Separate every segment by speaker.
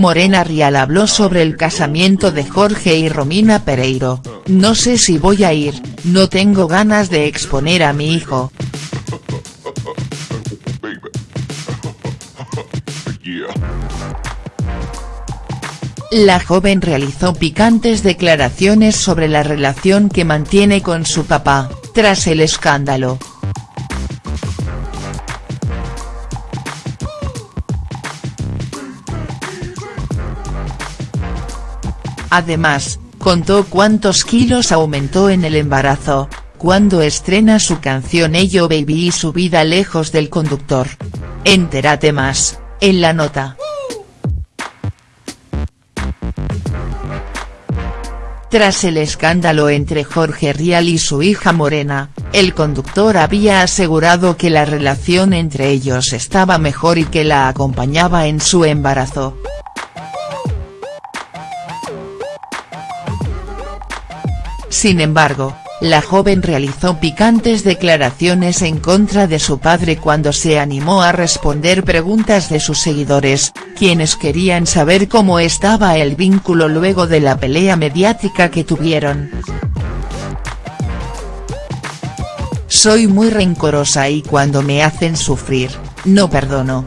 Speaker 1: Morena Rial habló sobre el casamiento de Jorge y Romina Pereiro, no sé si voy a ir, no tengo ganas de exponer a mi hijo. La joven realizó picantes declaraciones sobre la relación que mantiene con su papá, tras el escándalo. Además, contó cuántos kilos aumentó en el embarazo, cuando estrena su canción Ello Baby y su vida lejos del conductor. Entérate más, en la nota. Tras el escándalo entre Jorge Rial y su hija Morena, el conductor había asegurado que la relación entre ellos estaba mejor y que la acompañaba en su embarazo. Sin embargo, la joven realizó picantes declaraciones en contra de su padre cuando se animó a responder preguntas de sus seguidores, quienes querían saber cómo estaba el vínculo luego de la pelea mediática que tuvieron. Soy muy rencorosa y cuando me hacen sufrir, no perdono.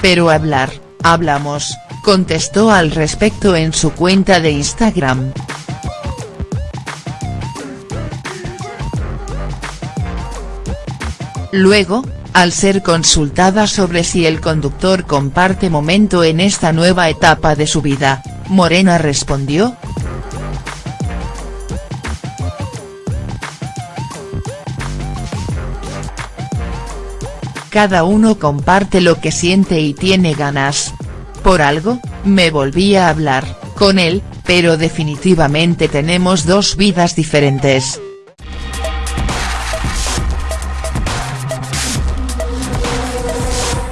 Speaker 1: Pero hablar, hablamos, contestó al respecto en su cuenta de Instagram. Luego, al ser consultada sobre si el conductor comparte momento en esta nueva etapa de su vida, Morena respondió. Cada uno comparte lo que siente y tiene ganas. Por algo, me volví a hablar, con él, pero definitivamente tenemos dos vidas diferentes.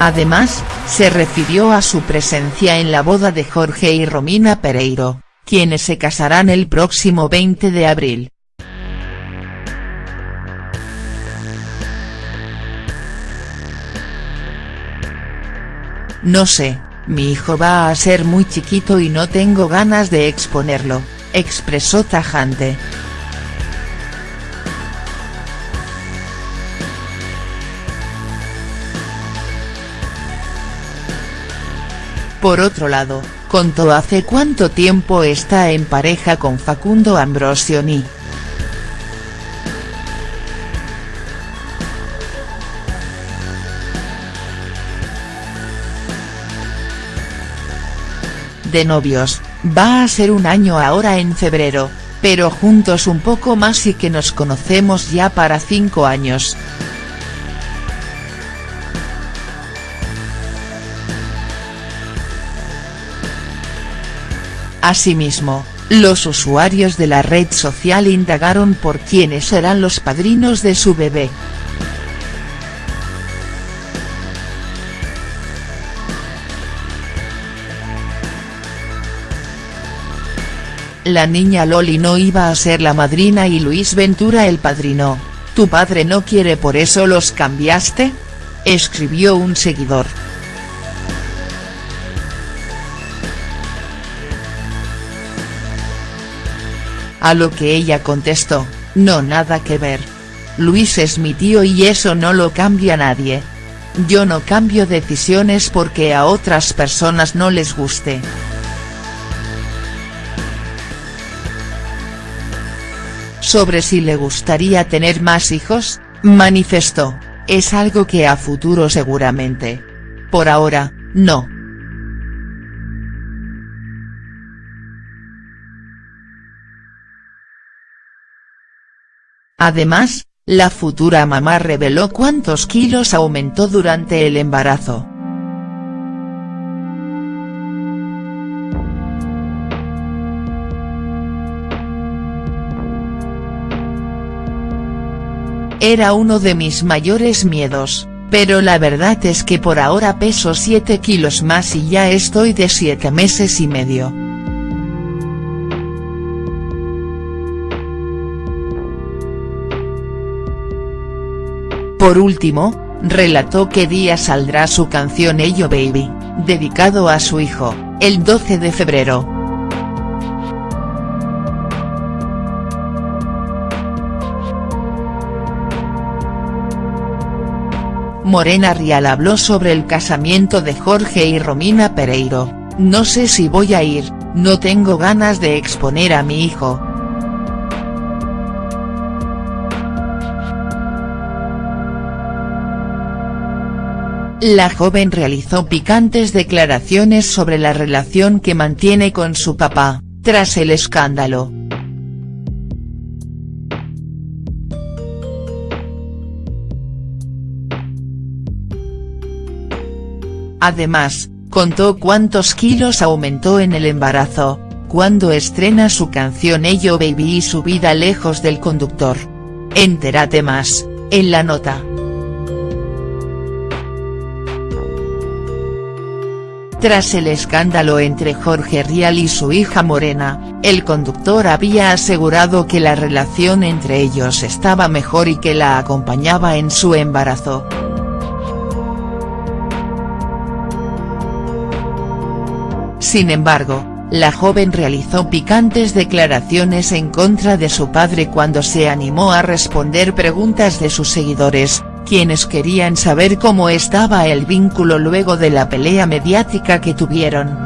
Speaker 1: Además, se refirió a su presencia en la boda de Jorge y Romina Pereiro, quienes se casarán el próximo 20 de abril. No sé, mi hijo va a ser muy chiquito y no tengo ganas de exponerlo, expresó tajante. Por otro lado, contó hace cuánto tiempo está en pareja con Facundo Ambrosioni. De novios, va a ser un año ahora en febrero, pero juntos un poco más y que nos conocemos ya para cinco años. Asimismo, los usuarios de la red social indagaron por quiénes serán los padrinos de su bebé. La niña Loli no iba a ser la madrina y Luis Ventura el padrino, ¿tu padre no quiere por eso los cambiaste?, escribió un seguidor. A lo que ella contestó, no nada que ver. Luis es mi tío y eso no lo cambia nadie. Yo no cambio decisiones porque a otras personas no les guste. Sobre si le gustaría tener más hijos, manifestó, es algo que a futuro seguramente. Por ahora, no. Además, la futura mamá reveló cuántos kilos aumentó durante el embarazo. Era uno de mis mayores miedos, pero la verdad es que por ahora peso 7 kilos más y ya estoy de 7 meses y medio. Por último, relató que día saldrá su canción Ello Baby, dedicado a su hijo, el 12 de febrero. Morena Rial habló sobre el casamiento de Jorge y Romina Pereiro, no sé si voy a ir, no tengo ganas de exponer a mi hijo. La joven realizó picantes declaraciones sobre la relación que mantiene con su papá, tras el escándalo. Además, contó cuántos kilos aumentó en el embarazo, cuando estrena su canción Ello Baby y su vida lejos del conductor. Entérate más, en la nota. Tras el escándalo entre Jorge Rial y su hija Morena, el conductor había asegurado que la relación entre ellos estaba mejor y que la acompañaba en su embarazo. Sin embargo, la joven realizó picantes declaraciones en contra de su padre cuando se animó a responder preguntas de sus seguidores, quienes querían saber cómo estaba el vínculo luego de la pelea mediática que tuvieron.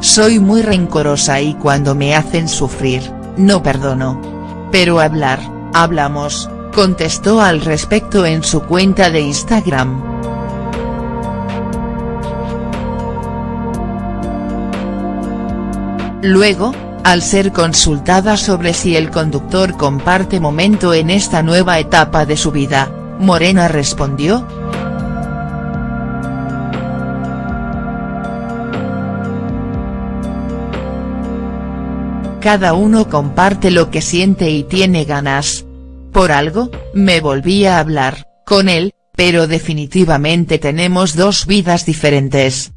Speaker 1: Soy muy rencorosa y cuando me hacen sufrir, no perdono. Pero hablar, hablamos, contestó al respecto en su cuenta de Instagram. Luego, al ser consultada sobre si el conductor comparte momento en esta nueva etapa de su vida, Morena respondió. Cada uno comparte lo que siente y tiene ganas. Por algo, me volví a hablar, con él, pero definitivamente tenemos dos vidas diferentes.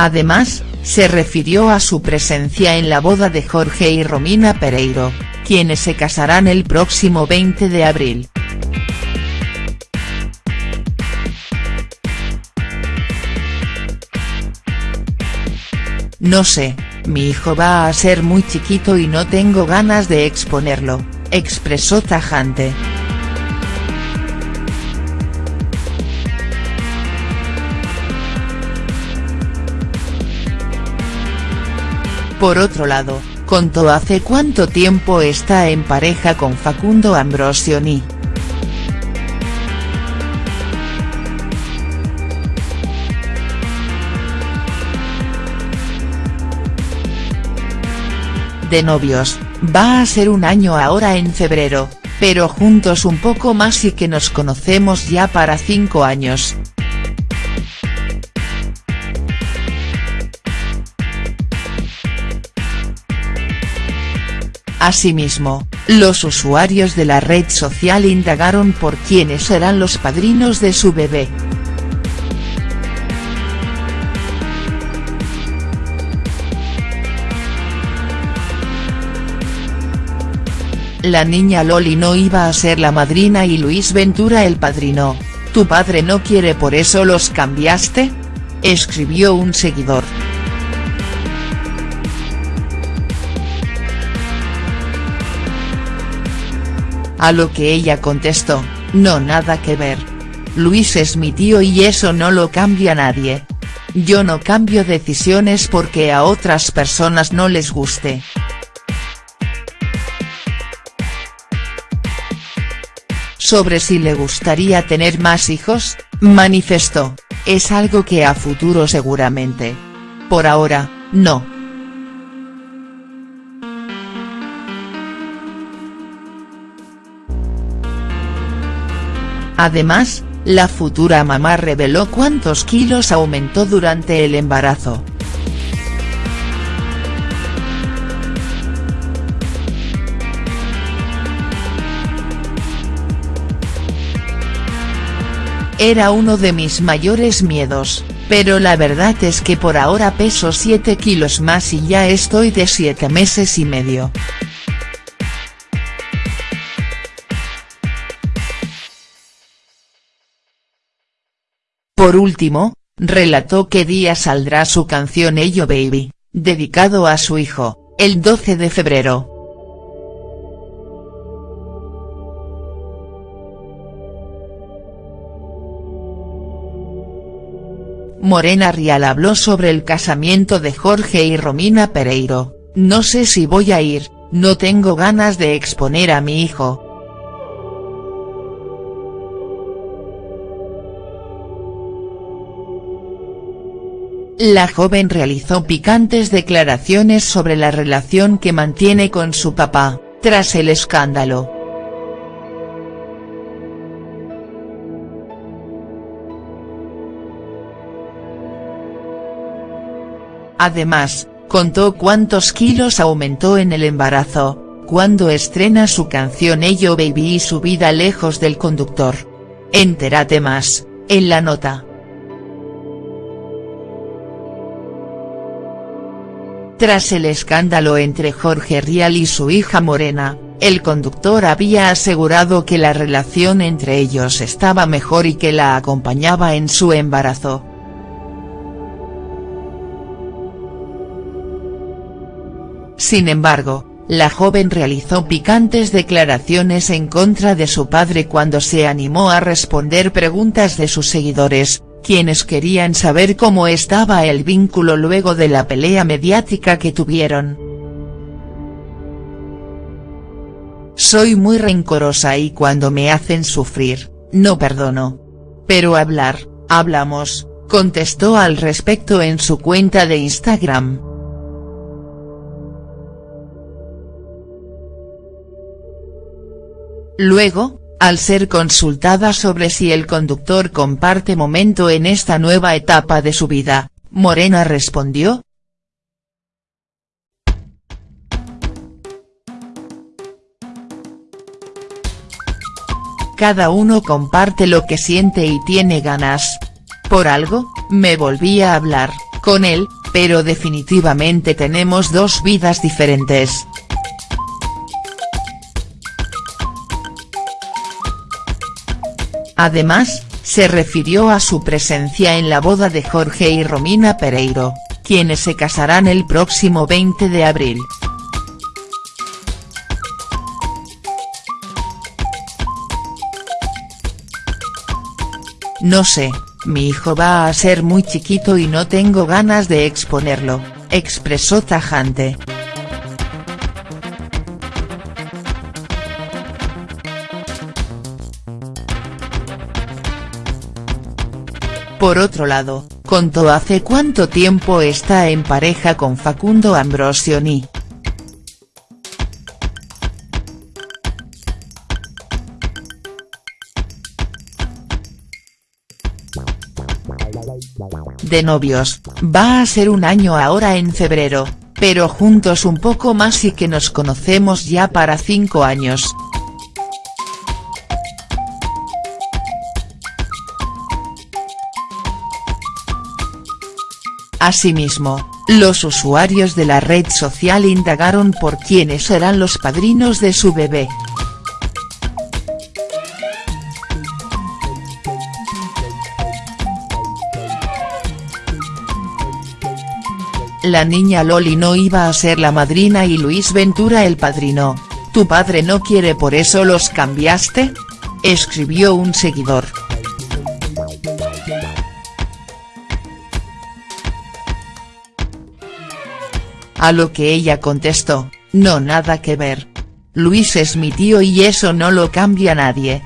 Speaker 1: Además, se refirió a su presencia en la boda de Jorge y Romina Pereiro, quienes se casarán el próximo 20 de abril. No sé, mi hijo va a ser muy chiquito y no tengo ganas de exponerlo, expresó tajante. Por otro lado, contó hace cuánto tiempo está en pareja con Facundo Ambrosioni. De novios, va a ser un año ahora en febrero, pero juntos un poco más y que nos conocemos ya para cinco años. Asimismo, los usuarios de la red social indagaron por quiénes serán los padrinos de su bebé. La niña Loli no iba a ser la madrina y Luis Ventura el padrino, ¿tu padre no quiere por eso los cambiaste?, escribió un seguidor. A lo que ella contestó, no nada que ver. Luis es mi tío y eso no lo cambia nadie. Yo no cambio decisiones porque a otras personas no les guste. Sobre si le gustaría tener más hijos, manifestó, es algo que a futuro seguramente. Por ahora, no. Además, la futura mamá reveló cuántos kilos aumentó durante el embarazo. Era uno de mis mayores miedos, pero la verdad es que por ahora peso 7 kilos más y ya estoy de 7 meses y medio. Por último, relató que día saldrá su canción Ello Baby, dedicado a su hijo, el 12 de febrero. Morena Rial habló sobre el casamiento de Jorge y Romina Pereiro, no sé si voy a ir, no tengo ganas de exponer a mi hijo. La joven realizó picantes declaraciones sobre la relación que mantiene con su papá, tras el escándalo. Además, contó cuántos kilos aumentó en el embarazo, cuando estrena su canción Ello Baby y su vida lejos del conductor. Entérate más, en la nota. Tras el escándalo entre Jorge Rial y su hija Morena, el conductor había asegurado que la relación entre ellos estaba mejor y que la acompañaba en su embarazo. Sin embargo, la joven realizó picantes declaraciones en contra de su padre cuando se animó a responder preguntas de sus seguidores, quienes querían saber cómo estaba el vínculo luego de la pelea mediática que tuvieron. Soy muy rencorosa y cuando me hacen sufrir, no perdono. Pero hablar, hablamos, contestó al respecto en su cuenta de Instagram. Luego, al ser consultada sobre si el conductor comparte momento en esta nueva etapa de su vida, Morena respondió. Cada uno comparte lo que siente y tiene ganas. Por algo, me volví a hablar, con él, pero definitivamente tenemos dos vidas diferentes. Además, se refirió a su presencia en la boda de Jorge y Romina Pereiro, quienes se casarán el próximo 20 de abril. No sé, mi hijo va a ser muy chiquito y no tengo ganas de exponerlo, expresó tajante. Por otro lado, contó hace cuánto tiempo está en pareja con Facundo Ambrosioni. De novios, va a ser un año ahora en febrero, pero juntos un poco más y que nos conocemos ya para cinco años. Asimismo, los usuarios de la red social indagaron por quiénes serán los padrinos de su bebé. La niña Loli no iba a ser la madrina y Luis Ventura el padrino, ¿tu padre no quiere por eso los cambiaste?, escribió un seguidor. A lo que ella contestó, no nada que ver. Luis es mi tío y eso no lo cambia nadie.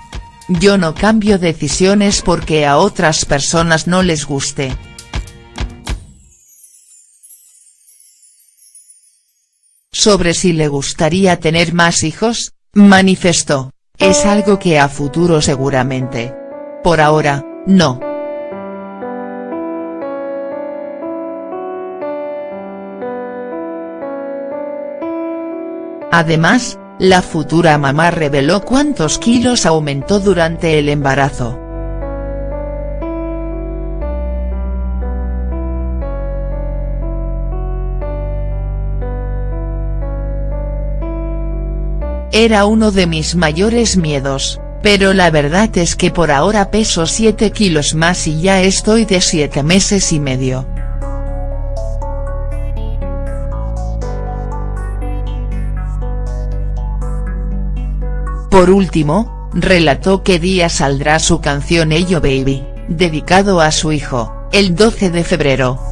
Speaker 1: Yo no cambio decisiones porque a otras personas no les guste. Sobre si le gustaría tener más hijos, manifestó, es algo que a futuro seguramente. Por ahora, no. Además, la futura mamá reveló cuántos kilos aumentó durante el embarazo. Era uno de mis mayores miedos, pero la verdad es que por ahora peso 7 kilos más y ya estoy de 7 meses y medio. Por último, relató que día saldrá su canción Ello Baby, dedicado a su hijo, el 12 de febrero.